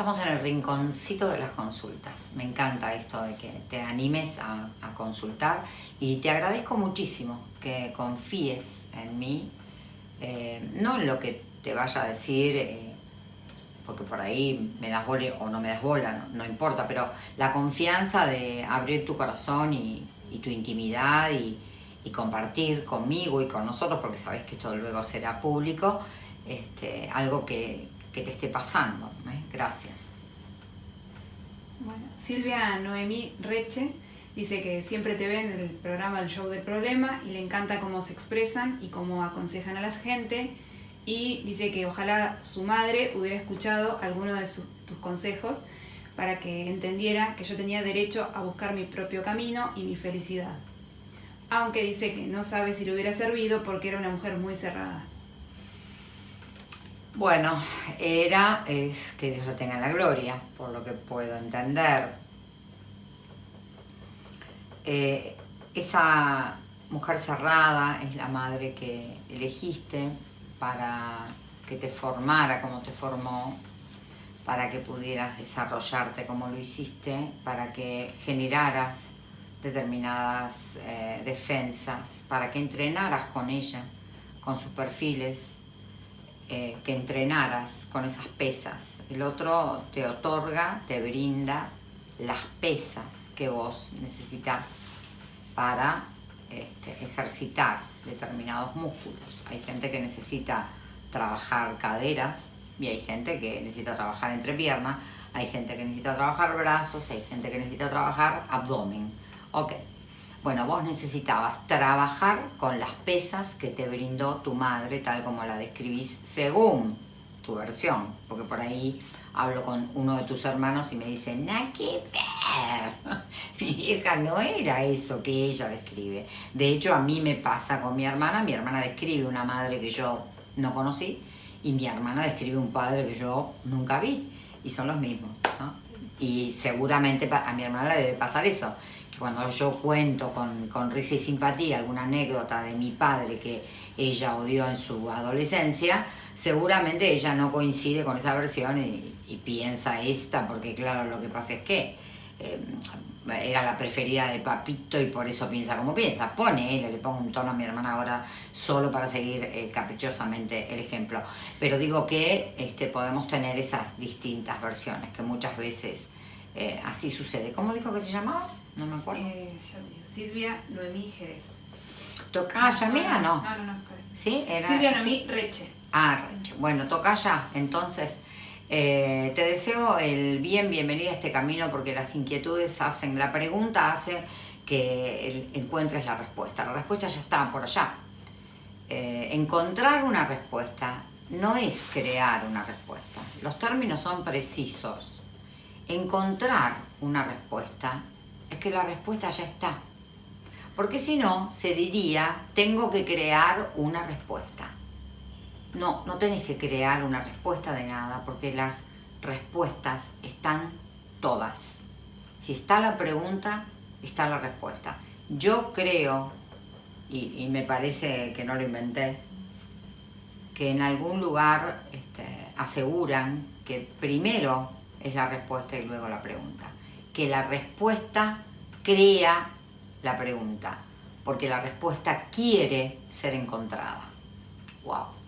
Estamos en el rinconcito de las consultas. Me encanta esto de que te animes a, consultar y te agradezco muchísimo que confíes en mí, eh, no en lo que te vaya a decir, eh, porque por ahí me das bola o no me das bola, no, importa, pero la confianza de abrir tu corazón y, tu intimidad y, compartir conmigo y con nosotros, porque sabes que esto luego será público, este, algo que, que te esté pasando. ¿eh? Gracias. Bueno, Silvia Noemí Reche dice que siempre te ve en el programa El Show del Problema y le encanta cómo se expresan y cómo aconsejan a la gente. Y dice que ojalá su madre hubiera escuchado alguno de tus consejos para que entendiera que yo tenía derecho a buscar mi propio camino y mi felicidad. Aunque dice que no sabe si le hubiera servido porque era una mujer muy cerrada. Bueno, era, es que Dios lo tenga en la gloria, por lo que puedo entender. Eh, esa mujer cerrada es la madre que elegiste para que te formara como te formó, para que pudieras desarrollarte como lo hiciste, para que generaras determinadas eh, defensas, para que entrenaras con ella, con sus perfiles, eh, que entrenaras con esas pesas. El otro te otorga, te brinda las pesas que vos necesitas para este, ejercitar determinados músculos. Hay gente que necesita trabajar caderas y hay gente que necesita trabajar entrepierna, hay gente que necesita trabajar brazos, hay gente que necesita trabajar abdomen. Ok, bueno, vos necesitabas trabajar con las pesas que te brindó tu madre, tal como la describís según tu versión, porque por ahí hablo con uno de tus hermanos y me dice, nada que ver, mi vieja no era eso que ella describe. De hecho, a mí me pasa con mi hermana, mi hermana describe una madre que yo no conocí y mi hermana describe un padre que yo nunca vi y son los mismos. Y seguramente a mi hermana le debe pasar eso cuando yo cuento con, risa y simpatía alguna anécdota de mi padre que ella odió en su adolescencia, seguramente ella no coincide con esa versión y, piensa esta, porque claro, lo que pasa es que eh, era la preferida de Papito y por eso piensa como piensa. Pone, le pongo un tono a mi hermana ahora solo para seguir eh, caprichosamente el ejemplo. Pero digo que este, podemos tener esas distintas versiones, que muchas veces eh, así sucede. ¿Cómo dijo que se llamaba? No me acuerdo. Eh, Silvia Noemí Jerez. ¿Tocaya mía no? No, no, no. ¿Sí? Era, Silvia Noemí Reche. Ah, Reche. Bueno, ya. Entonces, eh, te deseo el bien, bienvenida a este camino porque las inquietudes hacen, la pregunta hace que encuentres la respuesta. La respuesta ya está por allá. Eh, encontrar una respuesta no es crear una respuesta. Los términos son precisos. Encontrar una respuesta es que la respuesta ya está. Porque si no, se diría, tengo que crear una respuesta. No, no tenés que crear una respuesta de nada, porque las respuestas están todas. Si está la pregunta, está la respuesta. Yo creo, y, me parece que no lo inventé, que en algún lugar este, aseguran que primero es la respuesta y luego la pregunta que la respuesta crea la pregunta, porque la respuesta quiere ser encontrada. ¡Wow!